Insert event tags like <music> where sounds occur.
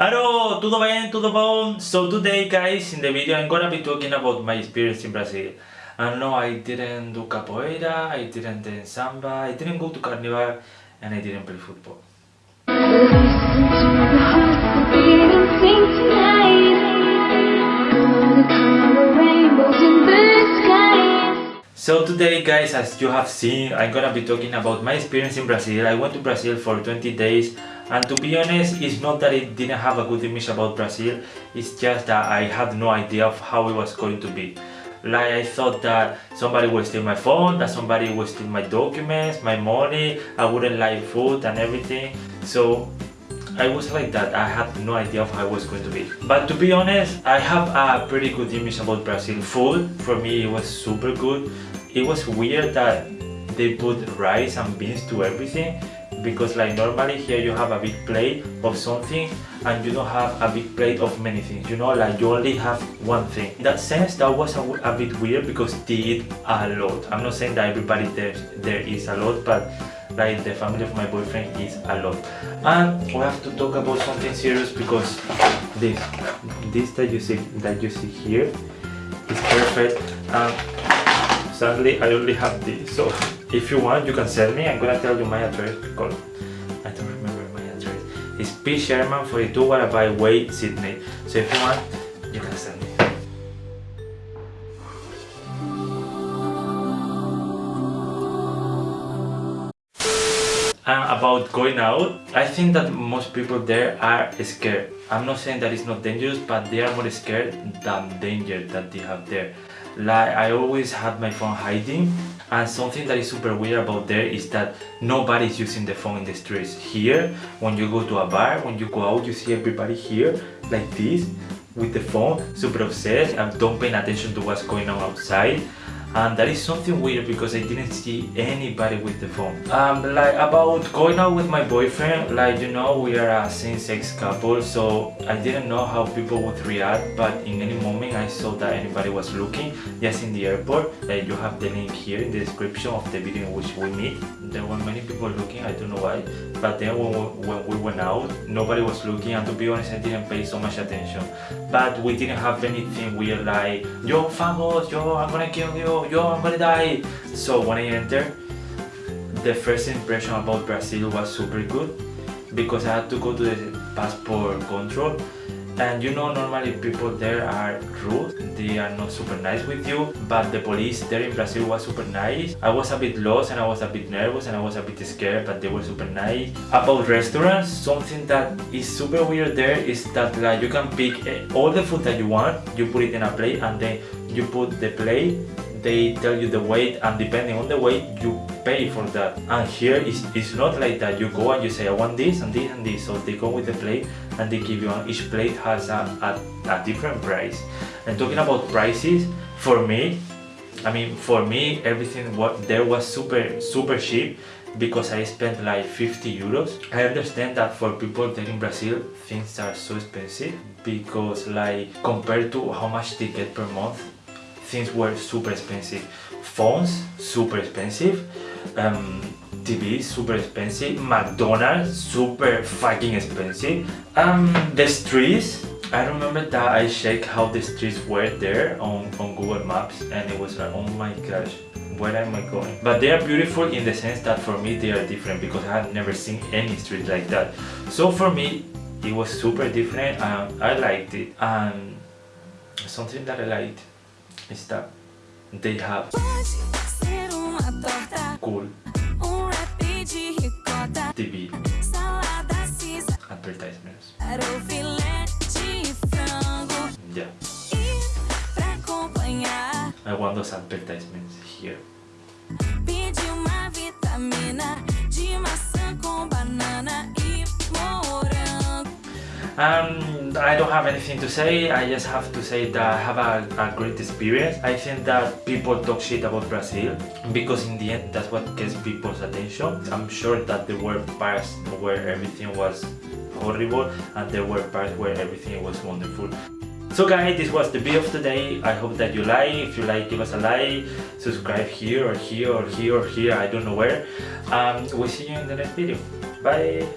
Hello, tudo bem, tudo bom? So today guys, in the video I'm gonna be talking about my experience in Brazil. And no, I didn't do capoeira, I didn't dance samba, I didn't go to carnival, and I didn't play football. To the the. So today guys, as you have seen, I'm gonna be talking about my experience in Brazil. I went to Brazil for 20 days and to be honest, it's not that it didn't have a good image about Brazil, it's just that I had no idea of how it was going to be. Like I thought that somebody would steal my phone, that somebody would steal my documents, my money, I wouldn't like food and everything. So I was like that, I had no idea of how it was going to be. But to be honest, I have a pretty good image about Brazil. Food, for me, it was super good. It was weird that they put rice and beans to everything because like normally here you have a big plate of something and you don't have a big plate of many things. You know like you only have one thing. In that sense that was a, a bit weird because they eat a lot. I'm not saying that everybody there there is a lot but like the family of my boyfriend is a lot. And we have to talk about something serious because this this that you see that you see here is perfect. And sadly i only have this so <laughs> if you want, you can send me. I'm gonna tell you my address because I don't remember my address. It's P. Sherman 42 Wallaby Way, Sydney. So if you want, you can send me. And about going out, I think that most people there are scared. I'm not saying that it's not dangerous, but they are more scared than danger that they have there. Like I always had my phone hiding and something that is super weird about there is that nobody's using the phone in the streets here. When you go to a bar when you go out you see everybody here like this with the phone super obsessed and don't pay attention to what's going on outside and that is something weird because I didn't see anybody with the phone. Um, like about going out with my boyfriend, like you know we are a same-sex couple so I didn't know how people would react but in any moment I saw that anybody was looking just in the airport like you have the link here in the description of the video in which we meet there were many people looking I don't know why but then when we, when we went out nobody was looking and to be honest I didn't pay so much attention but we didn't have anything weird like yo fagos yo I'm gonna kill you yo, I'm gonna die. So when I entered, the first impression about Brazil was super good because I had to go to the passport control and you know normally people there are rude. They are not super nice with you. But the police there in Brazil was super nice. I was a bit lost and I was a bit nervous and I was a bit scared but they were super nice. About restaurants something that is super weird there is that like you can pick eh, all the food that you want you put it in a plate and then you put the plate. They tell you the weight and depending on the weight you pay for that. And here it's, it's not like that you go and you say I want this and this and this. So they go with the plate and they give you one each plate has a, a, a different price. And talking about prices for me I mean for me everything what there was super super cheap because I spent like 50 euros. I understand that for people there in Brazil things are so expensive because like compared to how much they get per month things were super expensive. Phones, super expensive. Um, TV, super expensive. McDonald's, super fucking expensive. Um, the streets, I remember that I checked how the streets were there on, on Google Maps and it was like, oh my gosh, where am I going? But they are beautiful in the sense that for me they are different because I have never seen any street like that. So for me, it was super different and I liked it. And something that I liked está Have. Pode ser uma torta. Cool. Um rap de ricota. TV. Salada cisa. Advertisements. mesmo. Para o filete e frango. Yeah. E pra acompanhar. I want those advertisements here. Pedi uma vitamina de maçã com banana Um, I don't have anything to say, I just have to say that I have a, a great experience. I think that people talk shit about Brazil because in the end that's what gets people's attention. I'm sure that there were parts where everything was horrible and there were parts where everything was wonderful. So guys, this was the video of today. I hope that you like. If you like, give us a like. Subscribe here or here or here or here. I don't know where. Um, we'll see you in the next video. Bye.